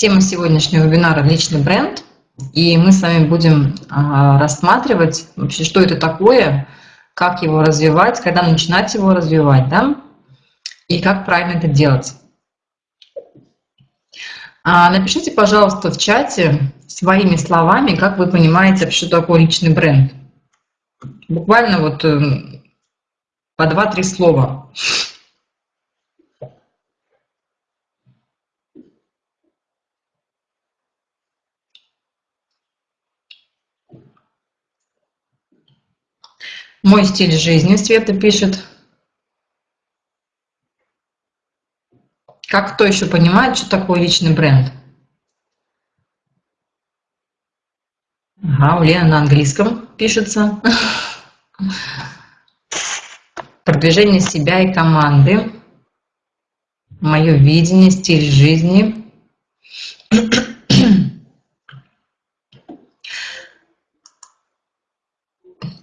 Тема сегодняшнего вебинара – личный бренд. И мы с вами будем а, рассматривать вообще, что это такое, как его развивать, когда начинать его развивать, да, и как правильно это делать. А, напишите, пожалуйста, в чате своими словами, как вы понимаете, что такое личный бренд. Буквально вот эм, по два-три слова. Мой стиль жизни, Света пишет. Как кто еще понимает, что такое личный бренд? Ага, у Лены на английском пишется. Продвижение себя и команды. Мое видение, стиль жизни.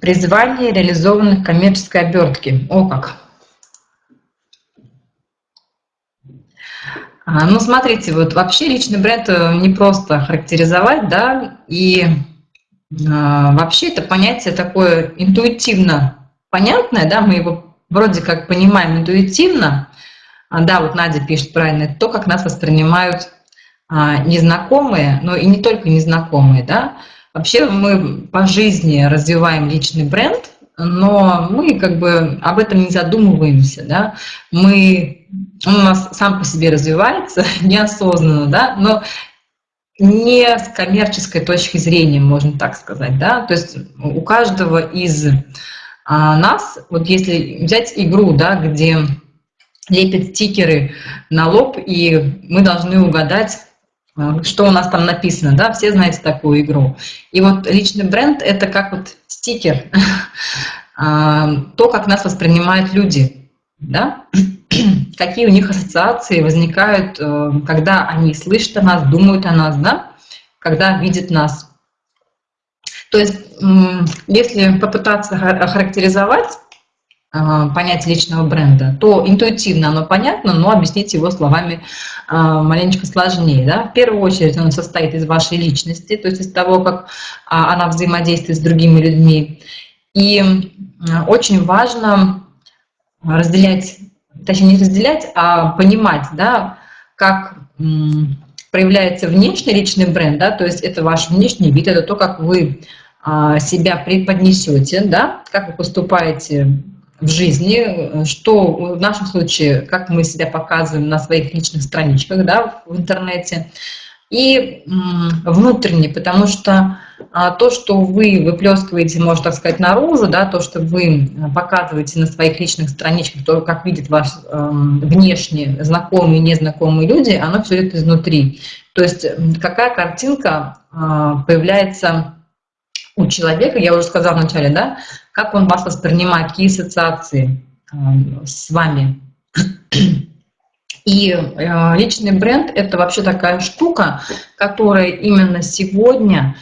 Призвание реализованных коммерческой обертки. О как! А, ну, смотрите, вот вообще личный бренд э, не просто характеризовать, да, и а, вообще это понятие такое интуитивно понятное, да, мы его вроде как понимаем интуитивно, а, да, вот Надя пишет правильно, то, как нас воспринимают а, незнакомые, но и не только незнакомые, да, Вообще мы по жизни развиваем личный бренд, но мы как бы об этом не задумываемся, да, мы, он у нас сам по себе развивается неосознанно, да, но не с коммерческой точки зрения, можно так сказать, да, то есть у каждого из а, нас, вот если взять игру, да, где лепят стикеры на лоб, и мы должны угадать, что у нас там написано, да, все знаете такую игру. И вот личный бренд – это как вот стикер, а, то, как нас воспринимают люди, да, какие у них ассоциации возникают, э, когда они слышат о нас, думают о нас, да, когда видят нас. То есть, если попытаться охарактеризовать а, понятие личного бренда, то интуитивно оно понятно, но объяснить его словами а, маленечко сложнее. Да? В первую очередь он состоит из вашей личности, то есть из того, как а, она взаимодействует с другими людьми. И очень важно разделять, точнее не разделять, а понимать, да, как проявляется внешний личный бренд, да, то есть это ваш внешний вид, это то, как вы себя преподнесете, да, как вы поступаете в жизни, что в нашем случае, как мы себя показываем на своих личных страничках да, в интернете, и внутренне, потому что а, то, что вы выплескиваете, можно так сказать, наружу, да, то, что вы показываете на своих личных страничках, то, как видят вас внешне знакомые и незнакомые люди, оно все это изнутри. То есть какая картинка а, появляется у человека, я уже сказала вначале, да, как он вас воспринимает, какие ассоциации э, с вами. И э, личный бренд – это вообще такая штука, которая именно сегодня,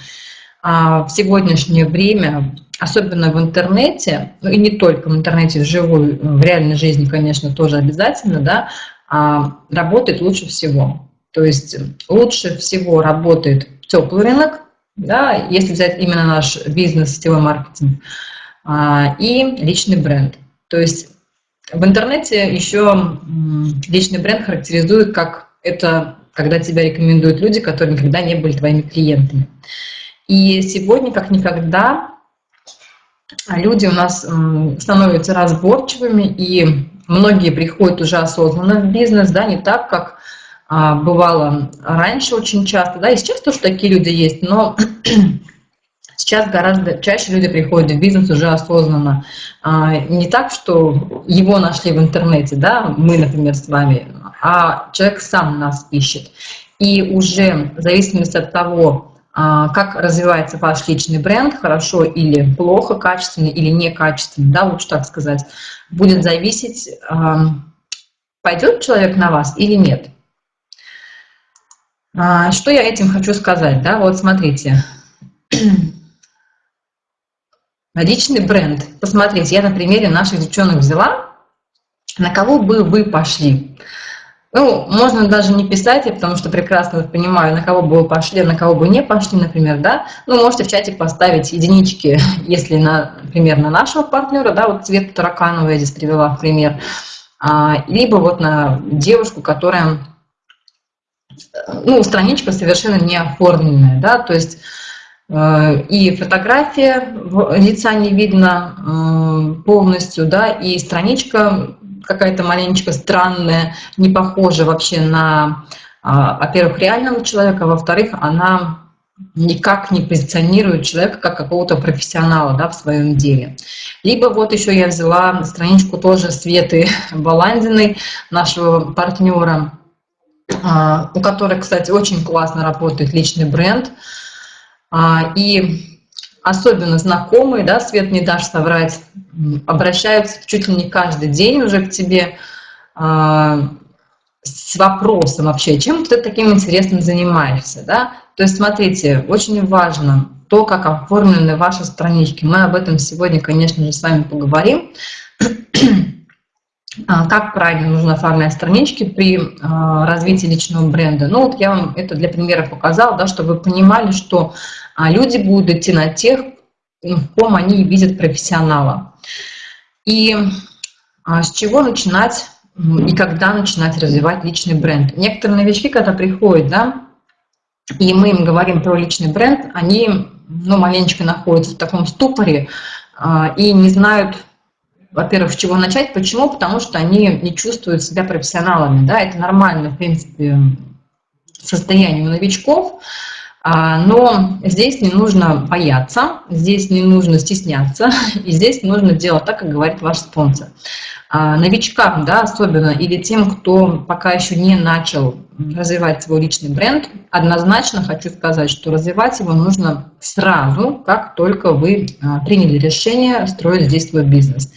а, в сегодняшнее время, особенно в интернете, ну и не только в интернете, в живой, в реальной жизни, конечно, тоже обязательно, да, а, работает лучше всего. То есть лучше всего работает теплый рынок, да, если взять именно наш бизнес, сетевой маркетинг – и личный бренд. То есть в интернете еще личный бренд характеризует как это, когда тебя рекомендуют люди, которые никогда не были твоими клиентами. И сегодня, как никогда, люди у нас становятся разборчивыми, и многие приходят уже осознанно в бизнес, да, не так, как а, бывало раньше очень часто, да, и сейчас тоже такие люди есть, но Сейчас гораздо чаще люди приходят в бизнес уже осознанно. А, не так, что его нашли в интернете, да, мы, например, с вами, а человек сам нас ищет. И уже в зависимости от того, а, как развивается ваш личный бренд, хорошо или плохо, качественно или некачественно, да, лучше так сказать, будет зависеть, а, пойдет человек на вас или нет. Что я этим хочу сказать, да, вот смотрите, Личный бренд. Посмотрите, я на примере наших девчонок взяла, на кого бы вы пошли. Ну, можно даже не писать, потому что прекрасно понимаю, на кого бы вы пошли, на кого бы не пошли, например, да. Ну, можете в чатик поставить единички, если, на, например, на нашего партнера, да, вот цвет таракановый я здесь привела в пример, а, либо вот на девушку, которая, ну, страничка совершенно не оформленная, да, то есть э, и фотография лица не видно э, полностью, да, и страничка какая-то маленечко странная, не похожа вообще на, а, во-первых, реального человека, а во-вторых, она никак не позиционирует человека как какого-то профессионала да, в своем деле. Либо вот еще я взяла страничку тоже Светы Баландиной, нашего партнера, а, у которой, кстати, очень классно работает личный бренд. И особенно знакомые, да, Свет, не дашь соврать, обращаются чуть ли не каждый день уже к тебе а, с вопросом вообще, чем ты таким интересным занимаешься, да? То есть, смотрите, очень важно то, как оформлены ваши странички. Мы об этом сегодня, конечно же, с вами поговорим. А, как правильно нужно оформлять странички при а, развитии личного бренда. Ну вот я вам это для примера показала, да, чтобы вы понимали, что а люди будут идти на тех, в ком они видят профессионала. И а, с чего начинать и когда начинать развивать личный бренд. Некоторые новички, когда приходят, да, и мы им говорим про личный бренд, они, ну, маленечко находятся в таком ступоре а, и не знают, во-первых, с чего начать. Почему? Потому что они не чувствуют себя профессионалами, да, это нормально, в принципе, состояние у новичков, но здесь не нужно бояться, здесь не нужно стесняться, и здесь нужно делать так, как говорит ваш спонсор. А, новичкам, да, особенно, или тем, кто пока еще не начал развивать свой личный бренд, однозначно хочу сказать, что развивать его нужно сразу, как только вы а, приняли решение строить здесь свой бизнес.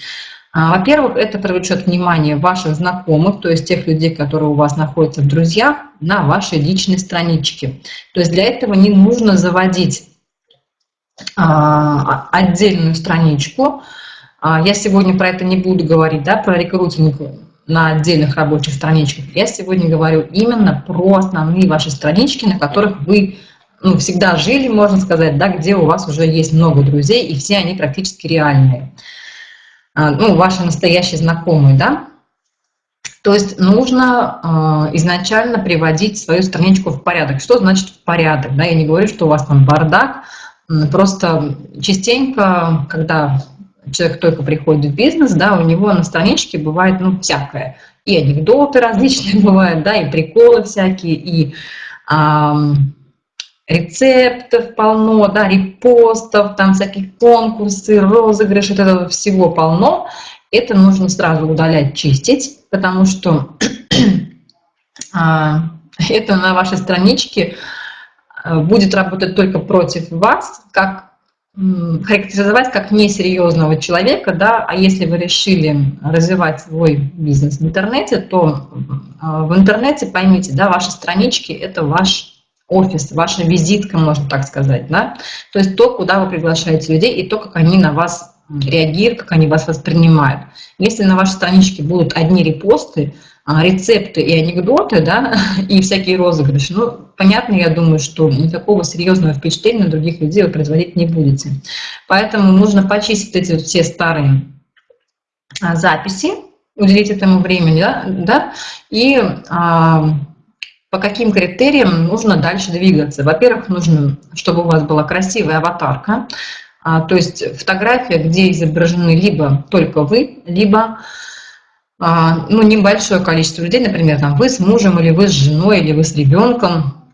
А, во-первых, это привлечет внимание ваших знакомых, то есть тех людей, которые у вас находятся в друзьях, на вашей личной страничке. То есть для этого не нужно заводить а, отдельную страничку. А, я сегодня про это не буду говорить, да, про рекрутинг на отдельных рабочих страничках. Я сегодня говорю именно про основные ваши странички, на которых вы ну, всегда жили, можно сказать, да, где у вас уже есть много друзей, и все они практически реальные. А, ну, ваши настоящие знакомые, да, то есть нужно э, изначально приводить свою страничку в порядок. Что значит в порядок? Да? Я не говорю, что у вас там бардак, просто частенько, когда человек только приходит в бизнес, да, у него на страничке бывает ну, всякое. И анекдоты различные бывают, да, и приколы всякие, и рецептов полно, да, репостов, там всякие конкурсы, розыгрыши, вот этого всего полно. Это нужно сразу удалять, чистить, потому что а, это на вашей страничке а, будет работать только против вас, как характеризовать как несерьезного человека, да, а если вы решили развивать свой бизнес в интернете, то а, в интернете, поймите, да, ваши странички – это ваш офис, ваша визитка, можно так сказать, да? То есть то, куда вы приглашаете людей, и то, как они на вас реагируют, как они вас воспринимают. Если на вашей страничке будут одни репосты, а, рецепты и анекдоты, да, и всякие розыгрыши, ну, понятно, я думаю, что никакого серьезного впечатления на других людей вы производить не будете. Поэтому нужно почистить эти вот все старые а, записи, уделить этому времени, да, да и а, по каким критериям нужно дальше двигаться. Во-первых, нужно, чтобы у вас была красивая аватарка, а, то есть фотография, где изображены либо только вы, либо а, ну, небольшое количество людей, например, там, вы с мужем, или вы с женой, или вы с ребенком,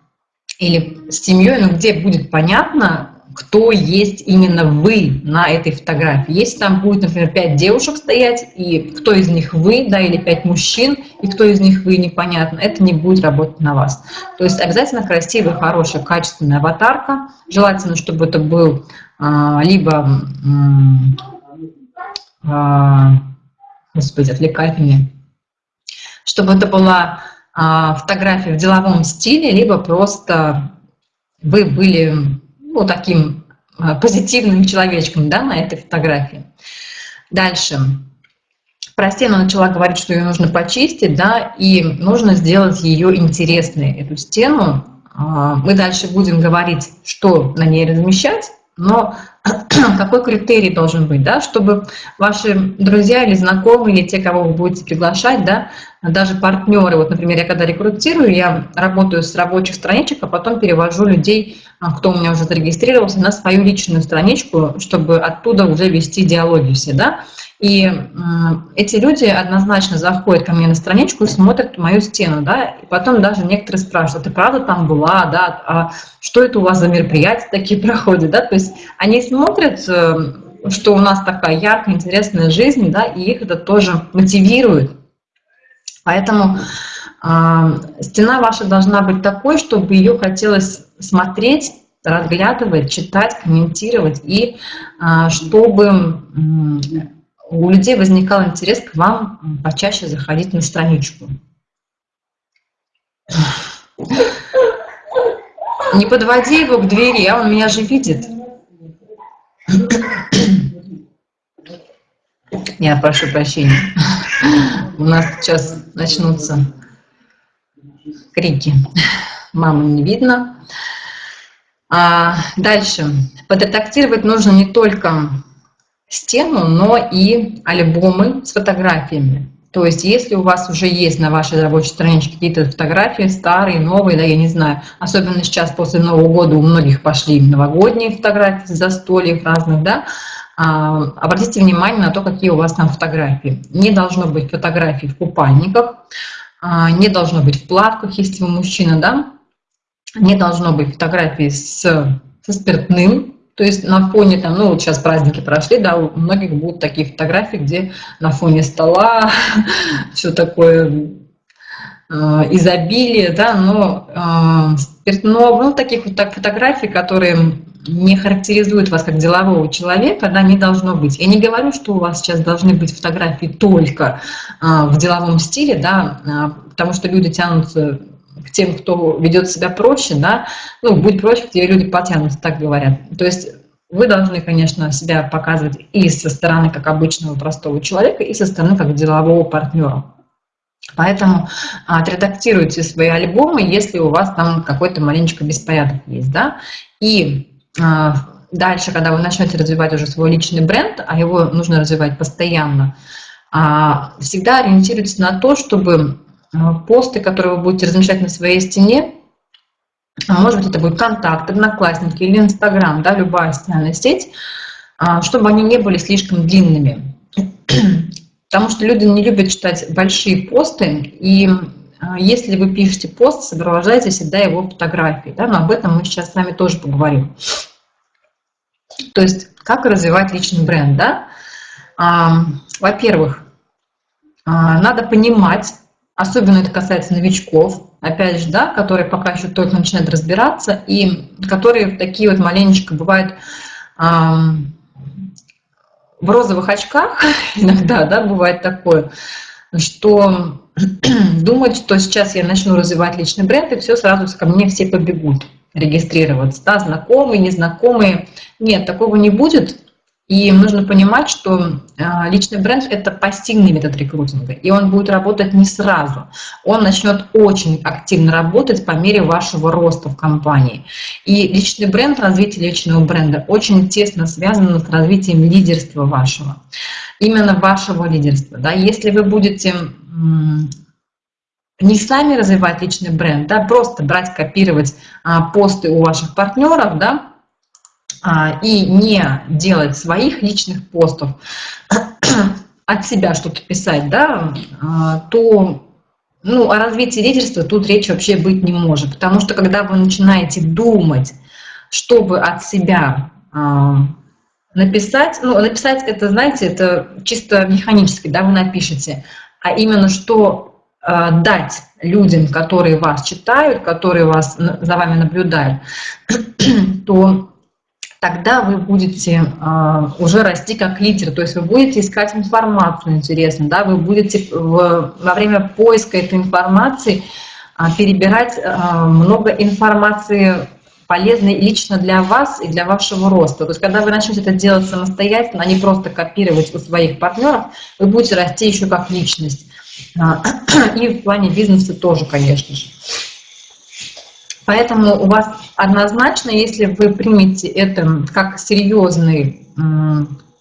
или с семьей, но где будет понятно, кто есть именно вы на этой фотографии. Если там будет, например, пять девушек стоять, и кто из них вы, да, или пять мужчин, и кто из них вы, непонятно, это не будет работать на вас. То есть обязательно красивая, хорошая, качественная аватарка. Желательно, чтобы это был а, либо, а, господи, отвлекает меня, чтобы это была а, фотография в деловом стиле, либо просто вы были ну, таким а, позитивным человечком да, на этой фотографии. Дальше. про стену начала говорить, что ее нужно почистить, да, и нужно сделать ее интересной, эту стену. А, мы дальше будем говорить, что на ней размещать, но какой критерий должен быть, да, чтобы ваши друзья или знакомые, или те, кого вы будете приглашать, да, даже партнеры, вот, например, я когда рекрутирую, я работаю с рабочих страничек, а потом перевожу людей, а, кто у меня уже зарегистрировался, на свою личную страничку, чтобы оттуда уже вести диалоги все, да, и эти люди однозначно заходят ко мне на страничку и смотрят мою стену, да, и потом даже некоторые спрашивают, «А ты правда там была, да, а что это у вас за мероприятия такие проходят, да, то есть они смотрят, э, что у нас такая яркая, интересная жизнь, да, и их это тоже мотивирует. Поэтому э, стена ваша должна быть такой, чтобы ее хотелось смотреть, разглядывать, читать, комментировать, и э, чтобы у людей возникал интерес к вам почаще заходить на страничку. Не подводи его к двери, а он меня же видит. Я прошу прощения. У нас сейчас начнутся крики. Мамы не видно. А дальше. Подредактировать нужно не только стену, но и альбомы с фотографиями. То есть, если у вас уже есть на вашей рабочей страничке какие-то фотографии, старые, новые, да, я не знаю, особенно сейчас после Нового года у многих пошли новогодние фотографии застольев разных, да, а, обратите внимание на то, какие у вас там фотографии. Не должно быть фотографий в купальниках, а, не должно быть в плавках, если вы мужчина, да, не должно быть фотографий с, со спиртным, то есть на фоне, там, ну вот сейчас праздники прошли, да, у многих будут такие фотографии, где на фоне стола все такое э, изобилие, да, но э, спиртного, ну таких вот так фотографий, которые не характеризуют вас как делового человека, да, не должно быть. Я не говорю, что у вас сейчас должны быть фотографии только э, в деловом стиле, да, потому что люди тянутся к тем, кто ведет себя проще, да, ну, будь проще, где люди потянутся, так говорят. То есть вы должны, конечно, себя показывать и со стороны как обычного простого человека, и со стороны как делового партнера. Поэтому а, отредактируйте свои альбомы, если у вас там какой-то маленечко беспорядок есть, да, и а, дальше, когда вы начнете развивать уже свой личный бренд, а его нужно развивать постоянно, а, всегда ориентируйтесь на то, чтобы посты, которые вы будете размещать на своей стене, а может быть, это будет контакт, одноклассники или инстаграм, да, любая социальная сеть, а, чтобы они не были слишком длинными. Потому что люди не любят читать большие посты, и если вы пишете пост, сопровождайте всегда его фотографией. Да, но об этом мы сейчас с вами тоже поговорим. То есть, как развивать личный бренд, да? Во-первых, надо понимать, Особенно это касается новичков, опять же, да, которые пока еще только начинают разбираться, и которые такие вот маленечко бывают эм, в розовых очках, иногда, да, бывает такое, что думают, что сейчас я начну развивать личный бренд, и все сразу ко мне все побегут регистрироваться, да, знакомые, незнакомые. Нет, такого не будет, и нужно понимать, что а, личный бренд – это пассивный метод рекрутинга, и он будет работать не сразу. Он начнет очень активно работать по мере вашего роста в компании. И личный бренд, развитие личного бренда очень тесно связано с развитием лидерства вашего. Именно вашего лидерства. Да? Если вы будете не сами развивать личный бренд, да, просто брать, копировать а, посты у ваших партнеров, да, и не делать своих личных постов, от себя что-то писать, да, а, то ну, о развитии лидерства тут речь вообще быть не может. Потому что когда вы начинаете думать, чтобы от себя а, написать, ну, написать это, знаете, это чисто механически, да, вы напишете, а именно что дать людям, которые вас читают, которые вас, за вами наблюдают, то тогда вы будете э, уже расти как лидер, то есть вы будете искать информацию интересную, да, вы будете в, во время поиска этой информации э, перебирать э, много информации полезные лично для вас и для вашего роста. То есть, когда вы начнете это делать самостоятельно, а не просто копировать у своих партнеров, вы будете расти еще как личность. И в плане бизнеса тоже, конечно же. Поэтому у вас однозначно, если вы примете это как серьезный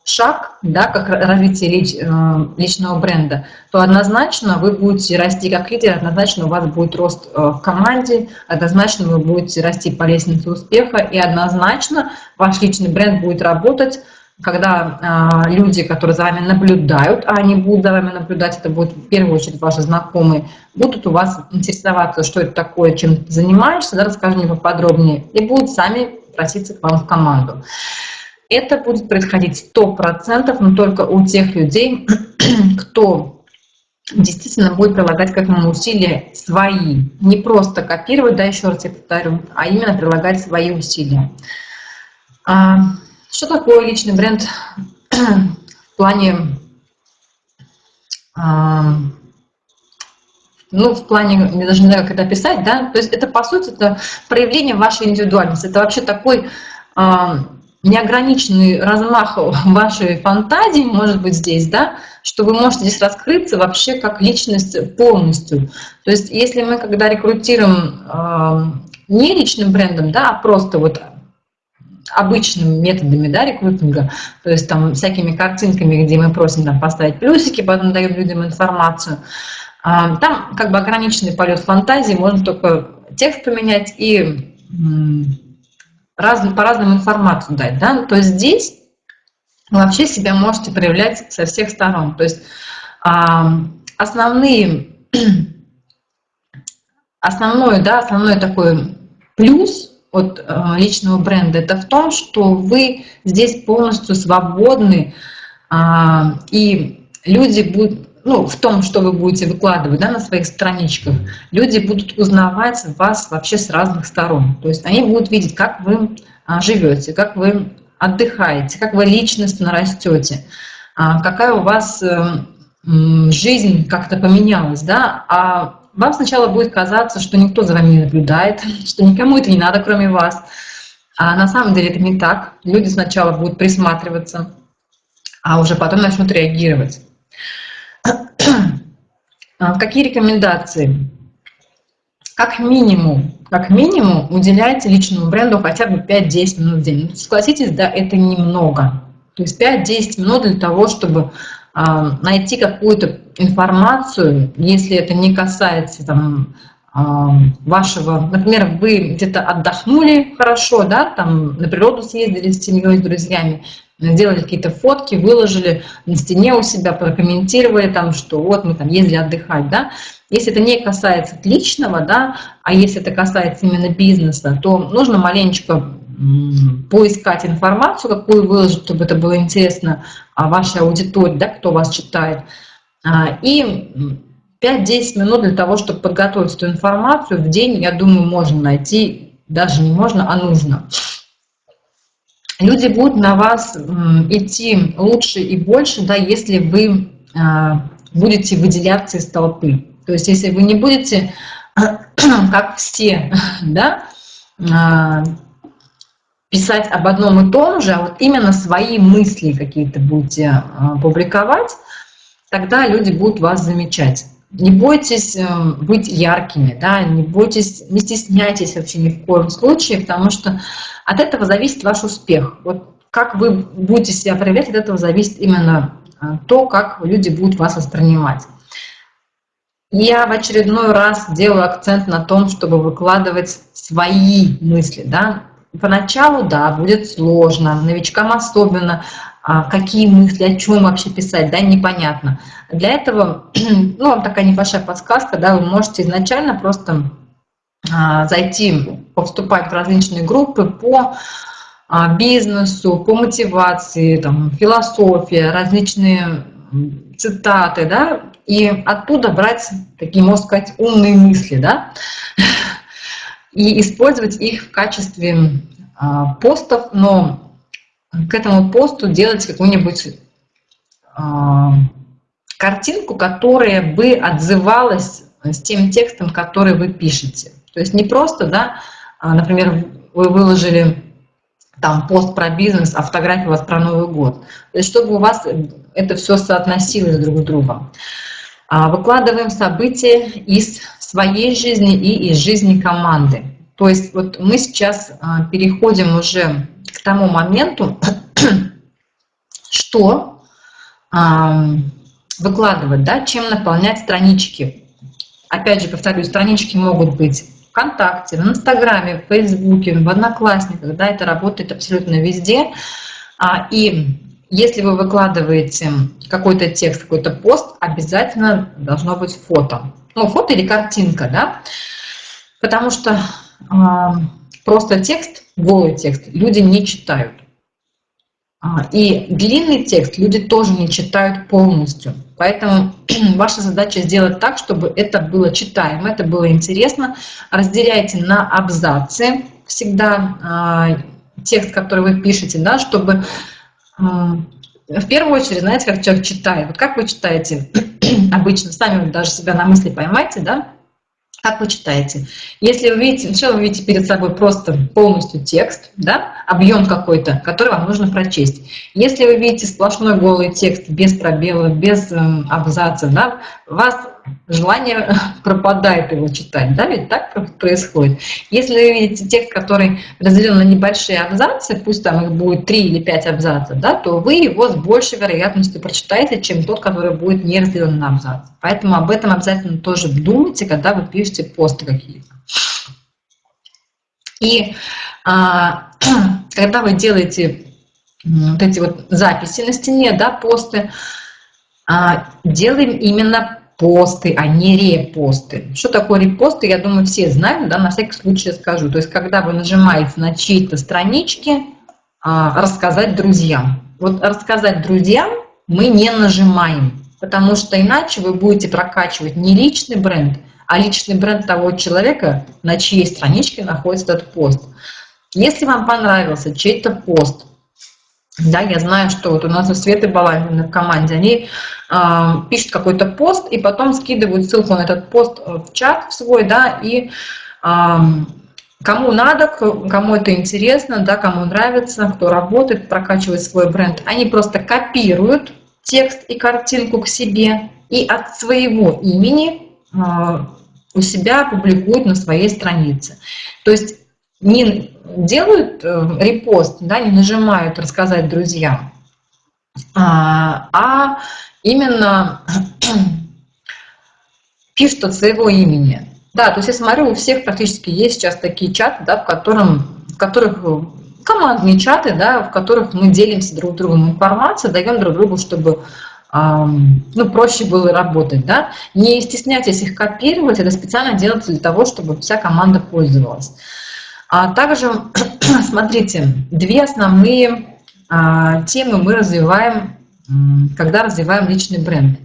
шаг, да, как развитие э, личного бренда, то однозначно вы будете расти как лидер, однозначно у вас будет рост э, в команде, однозначно вы будете расти по лестнице успеха, и однозначно ваш личный бренд будет работать, когда э, люди, которые за вами наблюдают, а они будут за вами наблюдать, это будут в первую очередь ваши знакомые, будут у вас интересоваться, что это такое, чем ты занимаешься, да, расскажи мне поподробнее, и будут сами проситься к вам в команду. Это будет происходить 100%, но только у тех людей, кто действительно будет прилагать к этому усилия свои. Не просто копировать, да, еще раз я повторю, а именно прилагать свои усилия. А, что такое личный бренд? В плане... А, ну, в плане, я даже не знаю, как это описать, да, то есть это, по сути, это проявление вашей индивидуальности, это вообще такой а, неограниченный размах вашей фантазии может быть здесь, да, что вы можете здесь раскрыться вообще как личность полностью. То есть если мы когда рекрутируем э, не личным брендом, да, а просто вот обычными методами да, рекрутинга, то есть там всякими картинками, где мы просим там, поставить плюсики, потом даем людям информацию, э, там как бы ограниченный полет фантазии, можно только текст поменять и раз, по-разному информацию дать. Да? То есть здесь вообще себя можете проявлять со всех сторон. То есть а, основные, основной, да, основной такой плюс от а, личного бренда это в том, что вы здесь полностью свободны, а, и люди будут ну, в том, что вы будете выкладывать да, на своих страничках, люди будут узнавать вас вообще с разных сторон. То есть они будут видеть, как вы а, живете, как вы отдыхаете, как вы личностно растете, а, какая у вас э, жизнь как-то поменялась, да, а вам сначала будет казаться, что никто за вами не наблюдает, что никому это не надо, кроме вас. А на самом деле это не так. Люди сначала будут присматриваться, а уже потом начнут реагировать. А, какие рекомендации? Как минимум, как минимум уделяйте личному бренду хотя бы 5-10 минут в день. Ну, согласитесь, да, это немного. То есть 5-10 минут для того, чтобы а, найти какую-то информацию, если это не касается там, а, вашего, например, вы где-то отдохнули хорошо, да, там на природу съездили с семьей, с друзьями, сделали какие-то фотки, выложили на стене у себя, прокомментировали там, что вот мы там ездили отдыхать, да. Если это не касается личного, да, а если это касается именно бизнеса, то нужно маленечко поискать информацию, какую выложить, чтобы это было интересно а, вашей аудитории, да, кто вас читает. А, и 5-10 минут для того, чтобы подготовить эту информацию в день, я думаю, можно найти, даже не можно, а нужно люди будут на вас идти лучше и больше, да, если вы а, будете выделяться из толпы. То есть если вы не будете, как все, да, а, писать об одном и том же, а вот именно свои мысли какие-то будете публиковать, тогда люди будут вас замечать. Не бойтесь э, быть яркими, да, не бойтесь, не стесняйтесь вообще ни в коем случае, потому что от этого зависит ваш успех. Вот как вы будете себя проявлять, от этого зависит именно э, то, как люди будут вас воспринимать. Я в очередной раз делаю акцент на том, чтобы выкладывать свои мысли. Да? Поначалу, да, будет сложно, новичкам особенно, какие мысли, о чем вообще писать, да, непонятно. Для этого, ну, вам такая небольшая подсказка, да, вы можете изначально просто а, зайти, повступать в различные группы по а, бизнесу, по мотивации, там, философия, различные цитаты, да, и оттуда брать такие, можно сказать, умные мысли, да, и использовать их в качестве а, постов, но к этому посту делать какую-нибудь а, картинку, которая бы отзывалась с тем текстом, который вы пишете. То есть не просто, да, а, например, вы выложили там пост про бизнес, а фотография у вас про Новый год. То есть чтобы у вас это все соотносилось друг с другом. А, выкладываем события из своей жизни и из жизни команды. То есть вот мы сейчас переходим уже к тому моменту, что выкладывать, да, чем наполнять странички. Опять же, повторюсь, странички могут быть ВКонтакте, в Инстаграме, в Фейсбуке, в Одноклассниках, да, это работает абсолютно везде. А, и если вы выкладываете какой-то текст, какой-то пост, обязательно должно быть фото. Ну, фото или картинка, да, потому что просто текст, голый текст люди не читают. А, и длинный текст люди тоже не читают полностью. Поэтому ваша задача сделать так, чтобы это было читаемо, это было интересно. Разделяйте на абзацы всегда а, текст, который вы пишете, да, чтобы а, в первую очередь, знаете, как человек читает. Вот как вы читаете обычно, сами даже себя на мысли поймайте, да, как вы читаете? Если вы видите, сначала вы видите перед собой просто полностью текст, да, объем какой-то, который вам нужно прочесть. Если вы видите сплошной голый текст без пробелов, без э, абзацев, да, вас желание пропадает его читать, да, ведь так происходит. Если вы видите текст, который разделен на небольшие абзацы, пусть там их будет 3 или 5 абзацев, да, то вы его с большей вероятностью прочитаете, чем тот, который будет не разделен на абзацы. Поэтому об этом обязательно тоже думайте, когда вы пишете посты какие-то. И а, когда вы делаете вот эти вот записи на стене, да, посты, а, делаем именно посты, а не репосты. Что такое репосты, я думаю, все знают, да, на всякий случай скажу. То есть, когда вы нажимаете на чьи-то странички, а, рассказать друзьям. Вот рассказать друзьям мы не нажимаем, потому что иначе вы будете прокачивать не личный бренд, а личный бренд того человека, на чьей страничке находится этот пост. Если вам понравился чей-то пост, да, я знаю, что вот у нас у Светы Баландиной в команде, они э, пишут какой-то пост и потом скидывают ссылку на этот пост в чат свой, да, и э, кому надо, кому это интересно, да, кому нравится, кто работает, прокачивает свой бренд, они просто копируют текст и картинку к себе и от своего имени э, у себя публикуют на своей странице. То есть не делают э, репост, да, не нажимают «Рассказать друзьям», а, а именно пишут от своего имени. Да, то есть я смотрю, у всех практически есть сейчас такие чаты, да, в, котором, в которых командные чаты, да, в которых мы делимся друг другом информацией, даем друг другу, чтобы ну, проще было работать. Да? Не стесняйтесь их копировать, это специально делается для того, чтобы вся команда пользовалась. А также, смотрите, две основные а, темы мы развиваем, когда развиваем личный бренд.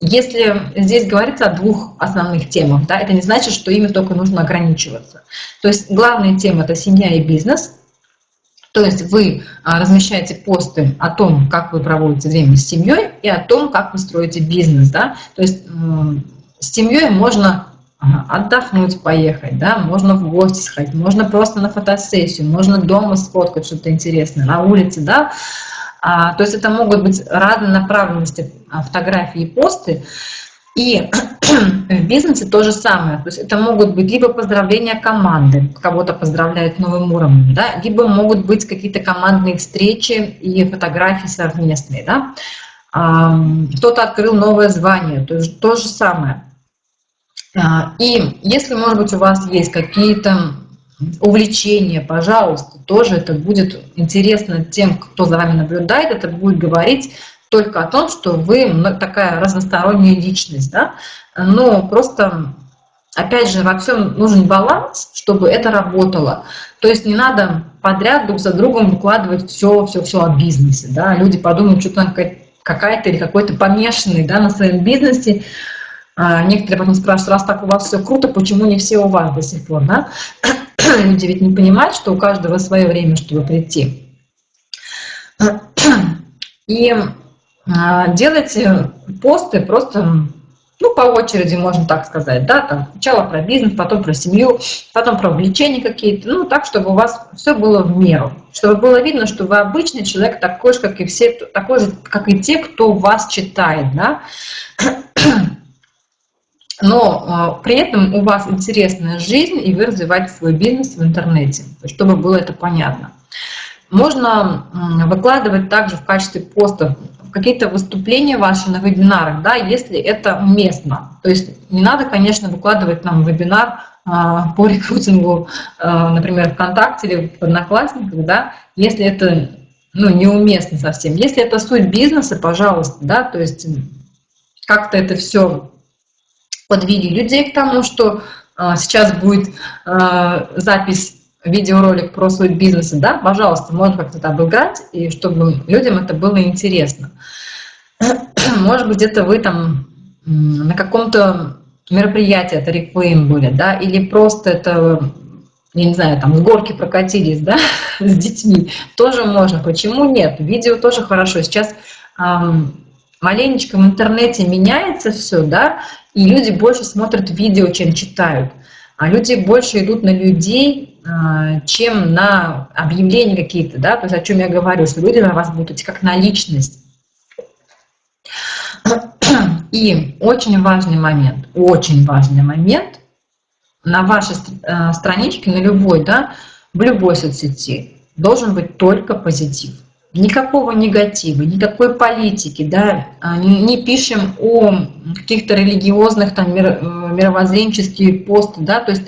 Если здесь говорится о двух основных темах, да, это не значит, что ими только нужно ограничиваться. То есть главная тема – это семья и бизнес. То есть вы а, размещаете посты о том, как вы проводите время с семьей и о том, как вы строите бизнес. Да? То есть с семьей можно отдохнуть, поехать, да, можно в гости сходить, можно просто на фотосессию, можно дома сфоткать что-то интересное, на улице, да, а, то есть это могут быть разные направленности а, фотографии и посты, и в бизнесе то же самое, то есть это могут быть либо поздравления команды, кого-то поздравляют новым уровнем, да, либо могут быть какие-то командные встречи и фотографии совместные, да, кто-то открыл новое звание, то есть то же самое. А, и если, может быть, у вас есть какие-то увлечения, пожалуйста, тоже это будет интересно тем, кто за вами наблюдает, это будет говорить только о том, что вы такая разносторонняя личность, да, но просто, опять же, во всем нужен баланс, чтобы это работало. То есть не надо подряд друг за другом выкладывать все, все, все о бизнесе, да, люди подумают, что там какая-то или какой-то помешанный, да, на своем бизнесе, некоторые потом спрашивают, раз так у вас все круто, почему не все у вас до сих пор, да? Люди ведь не понимают, что у каждого свое время, чтобы прийти. И а, делайте посты просто, ну, по очереди, можно так сказать, да, там сначала про бизнес, потом про семью, потом про увлечения какие-то, ну, так, чтобы у вас все было в меру, чтобы было видно, что вы обычный человек, такой же, как и все, такой же, как и те, кто вас читает, да, но э, при этом у вас интересная жизнь, и вы развиваете свой бизнес в интернете, чтобы было это понятно. Можно выкладывать также в качестве постов какие-то выступления ваши на вебинарах, да, если это уместно. То есть не надо, конечно, выкладывать нам вебинар а, по рекрутингу, а, например, ВКонтакте или в Одноклассниках, да, если это ну, неуместно совсем. Если это суть бизнеса, пожалуйста, да, то есть как-то это все подвели людей к тому, что а, сейчас будет запись видеоролик про суть бизнеса, да, пожалуйста, можно как-то это обыграть, и чтобы людям это было интересно. Может быть, где-то вы там на каком-то мероприятии это реклейм были, да, или просто это, я не знаю, там с горки прокатились, да, с детьми, тоже можно. Почему нет? Видео тоже хорошо. Сейчас маленечко в интернете меняется все, да, и люди больше смотрят видео, чем читают. А люди больше идут на людей, а, чем на объявления какие-то, да, то есть о чем я говорю, что люди на вас будут идти как на личность. И очень важный момент, очень важный момент на вашей э, страничке, на любой, да, в любой соцсети должен быть только позитив. Никакого негатива, никакой политики, да, а, не, пишем о каких-то религиозных, там, э, мировоззренческих посты, да, то есть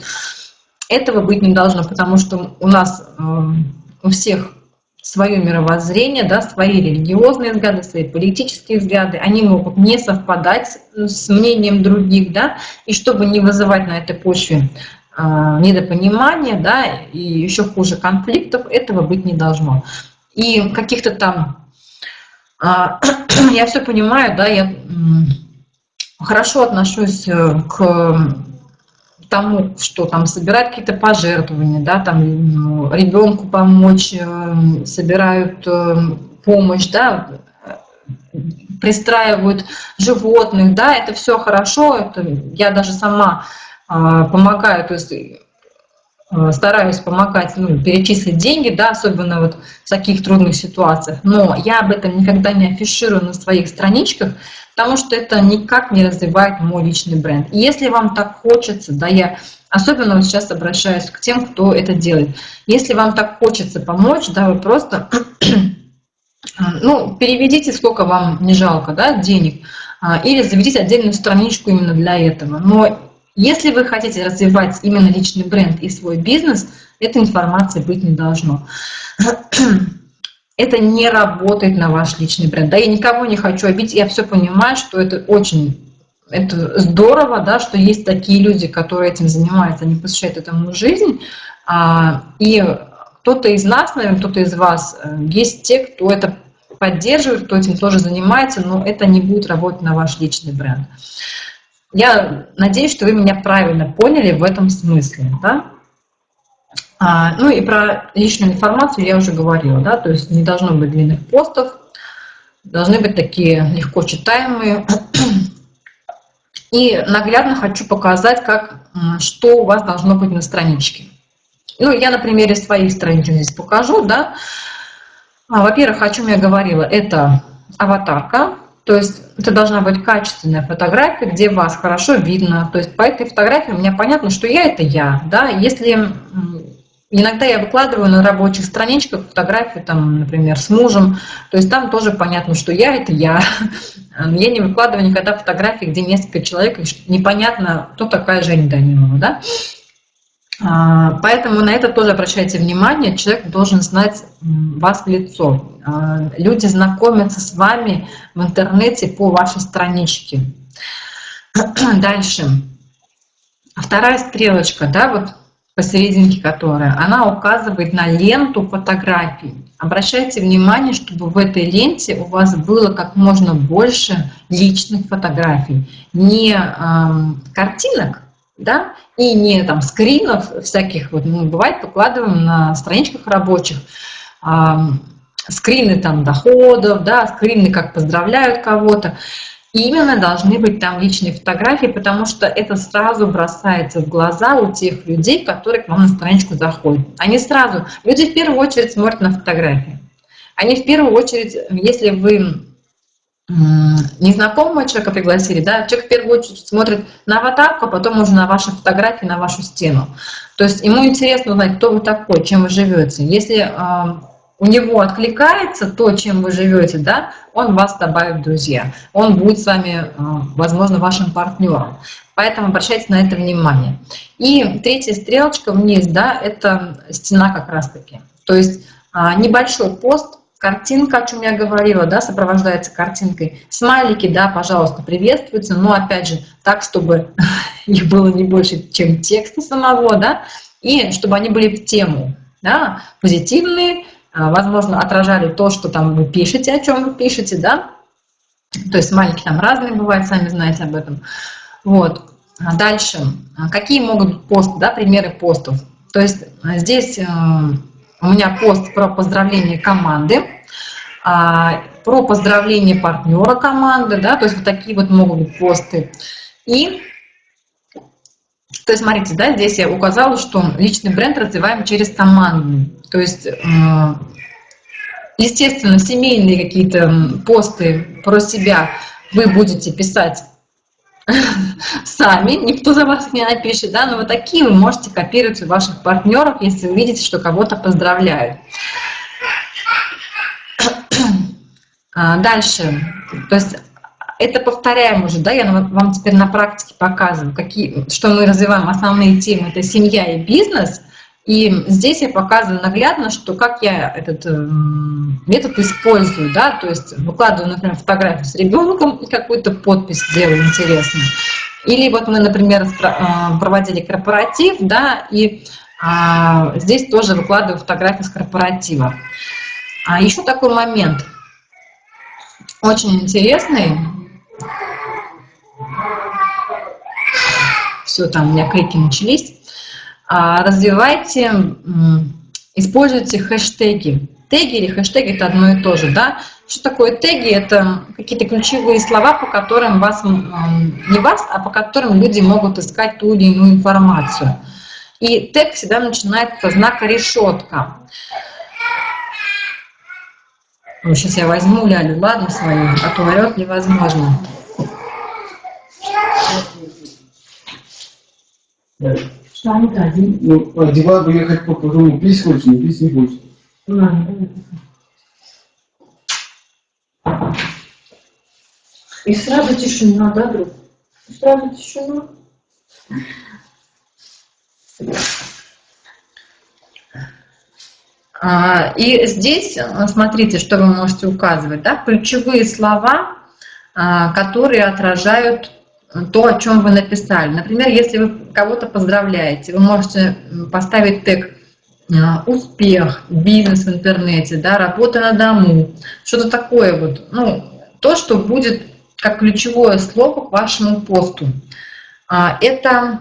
этого быть не должно, потому что у нас э, у всех свое мировоззрение, да, свои религиозные взгляды, свои политические взгляды, они могут не совпадать с мнением других, да, и чтобы не вызывать на этой почве э, недопонимания, да, и еще хуже конфликтов, этого быть не должно. И каких-то там, э, я все понимаю, да, я хорошо отношусь э, к тому, что там собирают какие-то пожертвования, да, там ну, ребенку помочь, э, собирают э, помощь, да, пристраивают животных, да, это все хорошо, это я даже сама а, помогаю, то есть стараюсь помогать, ну, перечислить деньги, да, особенно вот в таких трудных ситуациях, но я об этом никогда не афиширую на своих страничках, потому что это никак не развивает мой личный бренд. И если вам так хочется, да, я особенно вот сейчас обращаюсь к тем, кто это делает, если вам так хочется помочь, да, вы просто, ну, переведите, сколько вам не жалко, да, денег, а, или заведите отдельную страничку именно для этого. Но если вы хотите развивать именно личный бренд и свой бизнес, этой информации быть не должно это не работает на ваш личный бренд. Да, я никого не хочу обидеть, я все понимаю, что это очень это здорово, да, что есть такие люди, которые этим занимаются, они посвящают этому жизнь. А, и кто-то из нас, наверное, кто-то из вас, э, есть те, кто это поддерживает, кто этим тоже занимается, но это не будет работать на ваш личный бренд. Я надеюсь, что вы меня правильно поняли в этом смысле. Да? А, ну и про личную информацию я уже говорила, да, то есть не должно быть длинных постов, должны быть такие легко читаемые. И наглядно хочу показать, как, что у вас должно быть на страничке. Ну, я на примере своих страничек здесь покажу, да. А, Во-первых, о чем я говорила, это аватарка, то есть это должна быть качественная фотография, где вас хорошо видно. То есть по этой фотографии у меня понятно, что я – это я. Да? Если Иногда я выкладываю на рабочих страничках фотографии, там, например, с мужем, то есть там тоже понятно, что я – это я. Я не выкладываю никогда фотографии, где несколько человек, непонятно, кто такая Женя Данилова, да? А, поэтому на это тоже обращайте внимание, человек должен знать вас в лицо. А, люди знакомятся с вами в интернете по вашей страничке. Дальше. Вторая стрелочка, да, вот посерединке которая, она указывает на ленту фотографий. Обращайте внимание, чтобы в этой ленте у вас было как можно больше личных фотографий. Не э, картинок, да, и не там скринов всяких, вот, ну, бывает, выкладываем на страничках рабочих, э, скрины там доходов, да, скрины, как поздравляют кого-то. именно должны быть там личные фотографии, потому что это сразу бросается в глаза у тех людей, которые к вам на страничку заходят. Они сразу, люди в первую очередь смотрят на фотографии. Они в первую очередь, если вы незнакомого человека пригласили, да, человек в первую очередь смотрит на аватарку, а потом уже на ваши фотографии, на вашу стену. То есть ему интересно узнать, кто вы такой, чем вы живете. Если э, у него откликается то, чем вы живете, да, он вас добавит в друзья. Он будет с вами, э, возможно, вашим партнером. Поэтому обращайте на это внимание. И третья стрелочка вниз, да, это стена как раз-таки. То есть э, небольшой пост, Картинка, о чем я говорила, да, сопровождается картинкой. Смайлики, да, пожалуйста, приветствуются, но опять же так, чтобы их было не больше, чем текста самого, да, и чтобы они были в тему, да, позитивные, а, возможно, отражали то, что там вы пишете, о чем вы пишете, да. То есть смайлики там разные бывают, сами знаете об этом. Вот. А дальше. Какие могут быть посты, да, примеры постов? То есть здесь у меня пост про поздравление команды, а, про поздравление партнера команды, да, то есть вот такие вот могут быть посты. И, то есть, смотрите, да, здесь я указала, что личный бренд развиваем через команду. То есть, естественно, семейные какие-то посты про себя вы будете писать сами, никто за вас не напишет, да, но вот такие вы можете копировать у ваших партнеров, если вы видите, что кого-то поздравляют. А, дальше, то есть это повторяем уже, да, я вам теперь на практике показываю, какие, что мы развиваем основные темы, это семья и бизнес, и здесь я показываю наглядно, что как я этот э, метод использую, да, то есть выкладываю, например, фотографию с ребенком и какую-то подпись делаю интересную. Или вот мы, например, э, проводили корпоратив, да, и а, здесь тоже выкладываю фотографии с корпоратива. А еще такой момент, очень интересный. Все, там у меня клики начались. А, развивайте, используйте хэштеги. Теги или хэштеги – это одно и то же, да? Что такое теги? Это какие-то ключевые слова, по которым вас, не вас, а по которым люди могут искать ту или иную информацию. И тег всегда начинается со знака решетка. Ну, сейчас я возьму Лялю, ладно, свою, а то орет невозможно. Что они один? Ну, одевал бы ехать по пить хочешь, не пить не хочешь. И сразу тишина, да, друг? Сразу тишина. А, и здесь, смотрите, что вы можете указывать, да, ключевые слова, а, которые отражают то, о чем вы написали. Например, если вы кого-то поздравляете, вы можете поставить тег а, успех, бизнес в интернете, да, работа на дому, что-то такое вот, ну, то, что будет как ключевое слово к вашему посту. А, это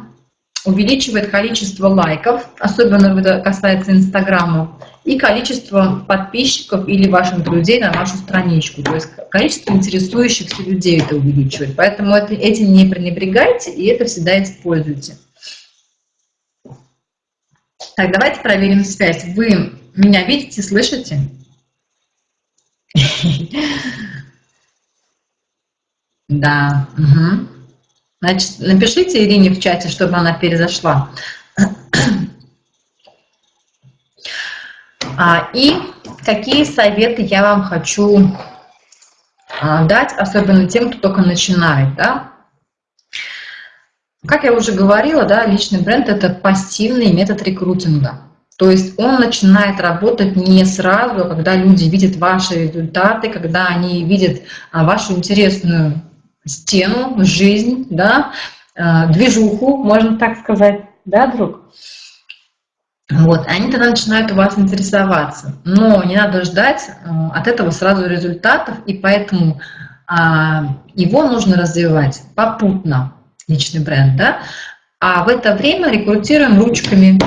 увеличивает количество лайков, особенно это касается Инстаграма, и количество подписчиков или ваших друзей на вашу страничку. То есть количество интересующихся людей это увеличивает. Поэтому это, этим не пренебрегайте и это всегда используйте. Так, давайте проверим связь. Вы меня видите, слышите? Да. Угу. Значит, напишите Ирине в чате, чтобы она перезашла. А, и какие советы я вам хочу а, дать, особенно тем, кто только начинает, да? Как я уже говорила, да, личный бренд – это пассивный метод рекрутинга. То есть он начинает работать не сразу, а когда люди видят ваши результаты, когда они видят вашу интересную стену, жизнь, да, движуху, можно так сказать, да, друг? Вот, они тогда начинают у вас интересоваться. Но не надо ждать э, от этого сразу результатов, и поэтому а, его нужно развивать попутно, личный бренд, да? А в это время рекрутируем ручками,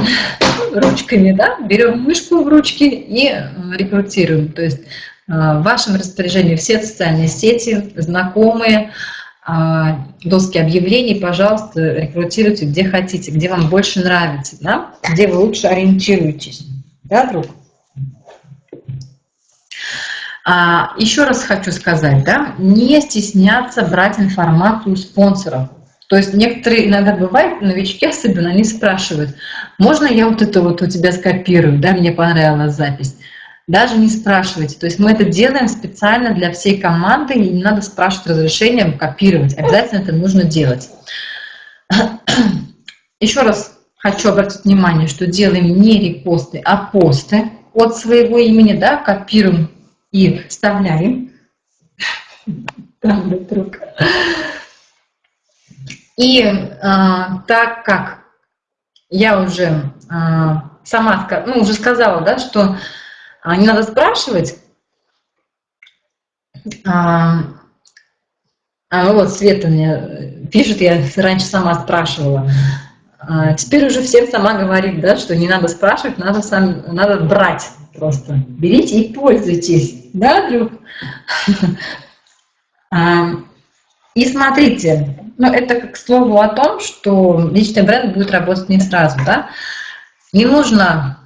ручками, да? Берем мышку в ручки и э, рекрутируем. То есть э, в вашем распоряжении все социальные сети, знакомые, а, доски объявлений, пожалуйста, рекрутируйте где хотите, где вам больше нравится, да? где вы лучше ориентируетесь. Да, друг? А, еще раз хочу сказать, да, не стесняться брать информацию у спонсоров. То есть некоторые иногда бывают, новички особенно, они спрашивают, можно я вот это вот у тебя скопирую, да, мне понравилась запись. Даже не спрашивайте. То есть мы это делаем специально для всей команды, и не надо спрашивать разрешения копировать. Обязательно это нужно делать. Еще раз хочу обратить внимание, что делаем не репосты, а посты от своего имени, да, копируем и вставляем. И а, так как я уже а, сама ну, уже сказала, да, что не надо спрашивать, а, а ну вот Света мне пишет, я раньше сама спрашивала. А, теперь уже всем сама говорит, да, что не надо спрашивать, надо, сам, надо брать просто. Берите и пользуйтесь, да, друг? А, и смотрите, ну, это к слову о том, что личный бренд будет работать не сразу, да. Не нужно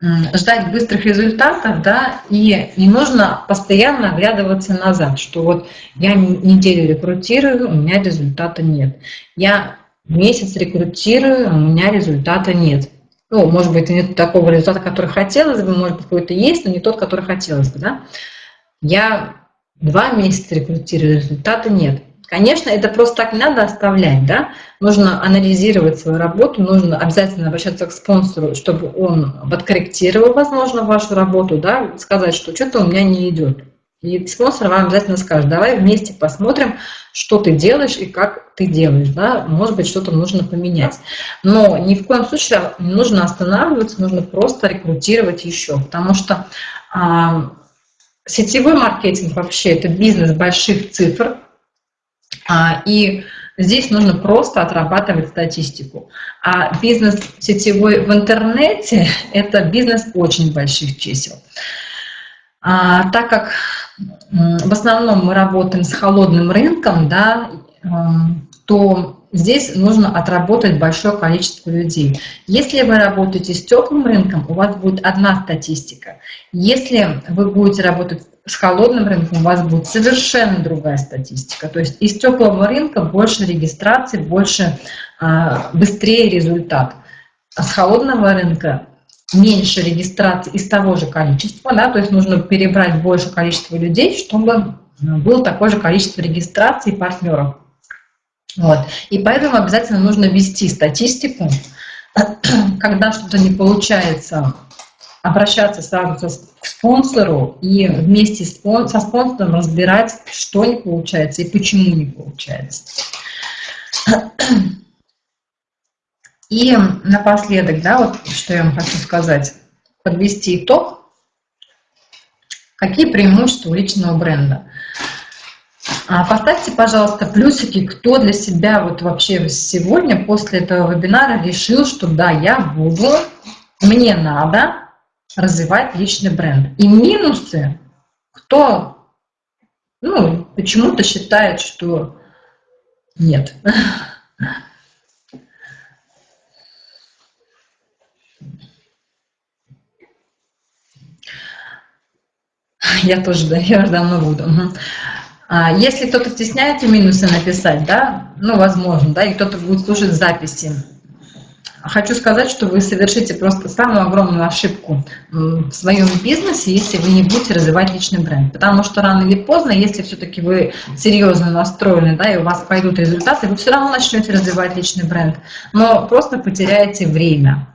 ждать быстрых результатов, да, и не нужно постоянно оглядываться назад, что вот я неделю рекрутирую, у меня результата нет. Я месяц рекрутирую, у меня результата нет. Ну, может быть, нет такого результата, который хотелось бы, может быть, какой-то есть, но не тот, который хотелось бы, да. Я два месяца рекрутирую, результата нет. Конечно, это просто так не надо оставлять, да? Нужно анализировать свою работу, нужно обязательно обращаться к спонсору, чтобы он подкорректировал, возможно, вашу работу, да, сказать, что что-то у меня не идет. И спонсор вам обязательно скажет, давай вместе посмотрим, что ты делаешь и как ты делаешь, да, может быть, что-то нужно поменять. Но ни в коем случае не нужно останавливаться, нужно просто рекрутировать еще, потому что сетевой маркетинг вообще это бизнес больших цифр, и здесь нужно просто отрабатывать статистику. А бизнес сетевой в интернете – это бизнес очень больших чисел. А, так как в основном мы работаем с холодным рынком, да, эм, то здесь нужно отработать большое количество людей. Если вы работаете с теплым рынком, у вас будет одна статистика. Если вы будете работать с холодным рынком, у вас будет совершенно другая статистика. То есть из теплого рынка больше регистраций, больше, а, быстрее результат. А с холодного рынка меньше регистраций из того же количества, да, то есть нужно перебрать больше количество людей, чтобы было такое же количество регистраций партнеров. Вот. И поэтому обязательно нужно вести статистику, когда что-то не получается, обращаться сразу к спонсору и вместе со спонсором разбирать, что не получается и почему не получается. И напоследок, да, вот что я вам хочу сказать, подвести итог. Какие преимущества у личного бренда? А, поставьте, пожалуйста, плюсики, кто для себя вот вообще сегодня после этого вебинара решил, что да, я буду, мне надо развивать личный бренд. И минусы, кто ну, почему-то считает, что нет. Я тоже, да, я уже давно буду. А если кто-то стесняется минусы написать, да, ну, возможно, да, и кто-то будет слушать записи, хочу сказать, что вы совершите просто самую огромную ошибку в своем бизнесе, если вы не будете развивать личный бренд. Потому что рано или поздно, если все-таки вы серьезно настроены, да, и у вас пойдут результаты, вы все равно начнете развивать личный бренд, но просто потеряете время.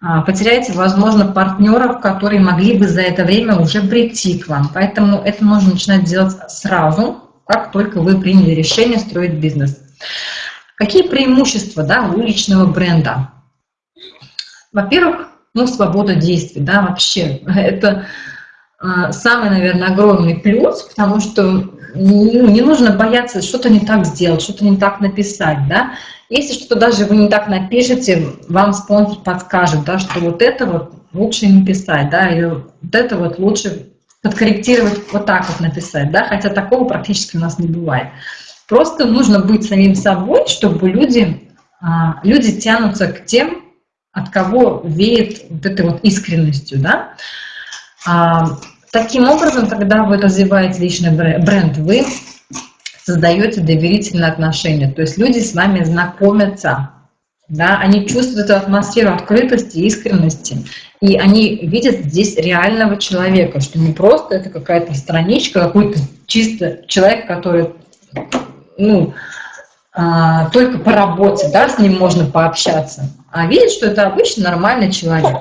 А, потеряете, возможно, партнеров, которые могли бы за это время уже прийти к вам. Поэтому это нужно начинать делать сразу, как только вы приняли решение строить бизнес. Какие преимущества да, у личного бренда? Во-первых, ну, свобода действий, да, вообще. Это а, самый, наверное, огромный плюс, потому что ну, не нужно бояться что-то не так сделать, что-то не так написать, да. Если что-то даже вы не так напишете, вам спонсор подскажет, да, что вот это вот лучше не писать, да, или вот это вот лучше подкорректировать, вот так вот написать, да, хотя такого практически у нас не бывает. Просто нужно быть самим собой, чтобы люди, а, люди тянутся к тем, от кого веет вот этой вот искренностью, да. А, таким образом, когда вы развиваете личный бренд, вы создаете доверительные отношения, то есть люди с вами знакомятся, да, они чувствуют эту атмосферу открытости, искренности, и они видят здесь реального человека, что не просто это какая-то страничка, какой-то чисто человек, который, ну, а, только по работе, да, с ним можно пообщаться, а видят, что это обычный нормальный человек.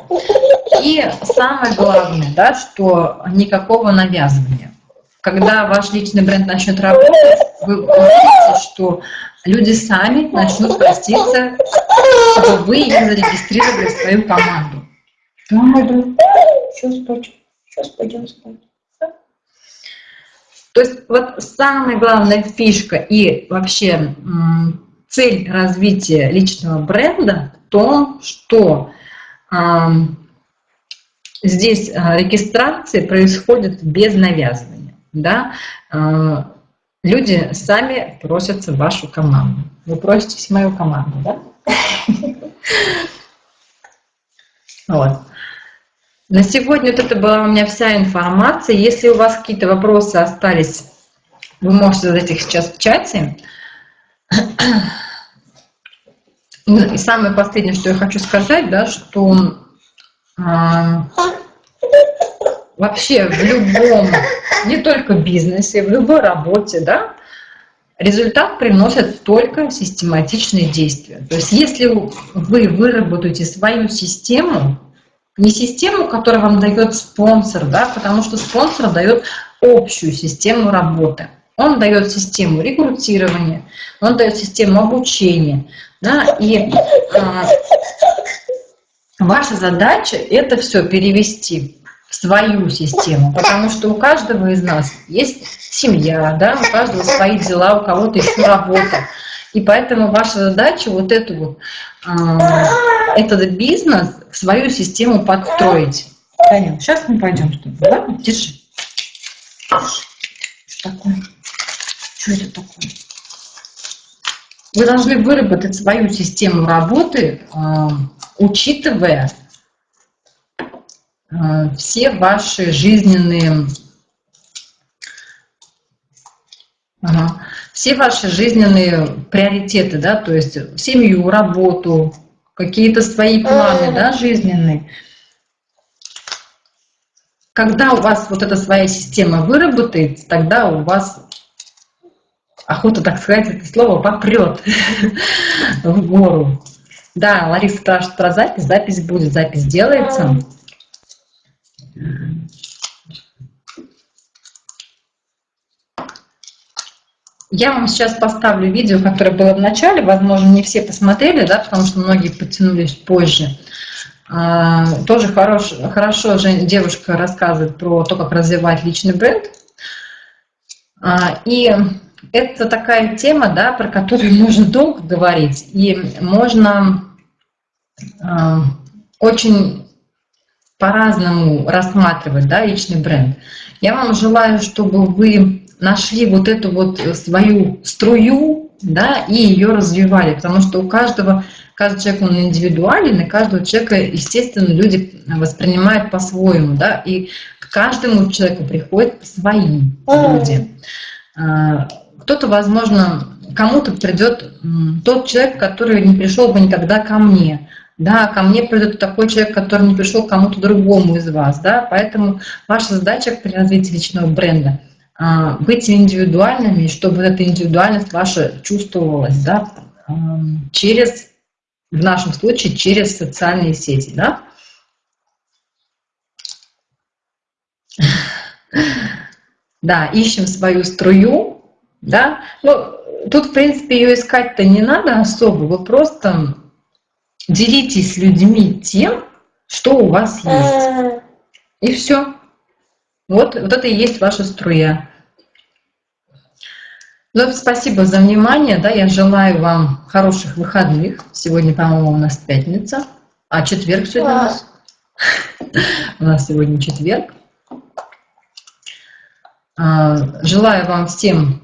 И самое главное, да, что никакого навязывания. Когда ваш личный бренд начнет работать, вы увидите, что люди сами начнут проститься, чтобы вы их зарегистрировали в свою команду. Сейчас спать. Сейчас пойдем спать. То есть вот самая главная фишка и вообще цель развития личного бренда в том, что э, здесь регистрация происходит без навязывания. Да? Э, люди сами просятся в вашу команду. Вы проситесь в мою команду, да? Вот. На сегодня вот это была у меня вся информация. Если у вас какие-то вопросы остались, вы можете задать их сейчас в чате. И самое последнее, что я хочу сказать, да, что э, вообще в любом, не только бизнесе, в любой работе, да, результат приносят только систематичные действия. То есть если вы выработаете свою систему, не систему, которую вам дает спонсор, да, потому что спонсор дает общую систему работы. Он дает систему рекрутирования, он дает систему обучения. Да, и а, ваша задача это все перевести в свою систему, потому что у каждого из нас есть семья, да, у каждого свои дела, у кого-то еще работа. И поэтому ваша задача вот эту вот, э, этот бизнес в свою систему подстроить. Таня, сейчас мы пойдем ладно? Держи. Что такое? Что это такое? Вы должны выработать свою систему работы, э, учитывая э, все ваши жизненные ага, все ваши жизненные приоритеты, да, то есть семью, работу, какие-то свои планы, да, жизненные. Когда у вас вот эта своя система выработается, тогда у вас охота, так сказать, это слово попрет в гору. Да, Лариса спрашивает про запись. Запись будет, запись делается. Я вам сейчас поставлю видео, которое было в начале, возможно, не все посмотрели, да, потому что многие подтянулись позже. А, тоже хорош, хорошо же девушка рассказывает про то, как развивать личный бренд. А, и это такая тема, да, про которую можно долго говорить, и можно а, очень по-разному рассматривать да, личный бренд. Я вам желаю, чтобы вы нашли вот эту вот свою струю, да, и ее развивали, потому что у каждого, каждый человек, он индивидуален, и каждого человека, естественно, люди воспринимают по-своему, да, и к каждому человеку приходят свои люди. А, кто-то, возможно, кому-то придет тот человек, который не пришел бы никогда ко мне, да, ко мне придет такой человек, который не пришел к кому-то другому из вас, да, поэтому ваша задача при развитии личного бренда – быть индивидуальными, чтобы эта индивидуальность ваша чувствовалась, да, через, в нашем случае, через социальные сети, да. Да, ищем свою струю, да. Ну, тут, в принципе, ее искать-то не надо особо, вы просто делитесь с людьми тем, что у вас есть. И все. Вот, вот это и есть ваша струя. Ну, спасибо за внимание. Да, я желаю вам хороших выходных. Сегодня, по-моему, у нас пятница. А четверг сегодня а. у нас. У нас сегодня четверг. А, желаю вам всем,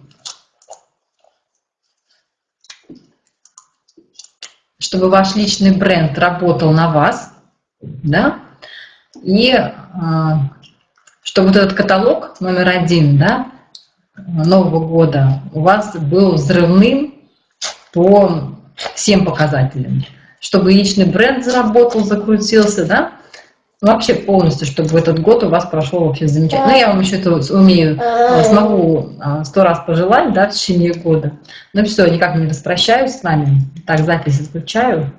чтобы ваш личный бренд работал на вас, да, и а, чтобы вот этот каталог номер один, да, Нового года у вас был взрывным по всем показателям, чтобы личный бренд заработал, закрутился, да, вообще полностью, чтобы этот год у вас прошел вообще замечательно. Ну, я вам еще это умею, а, смогу а, сто раз пожелать, да, в течение года. Ну все, никак не распрощаюсь с вами. Так, запись отключаю.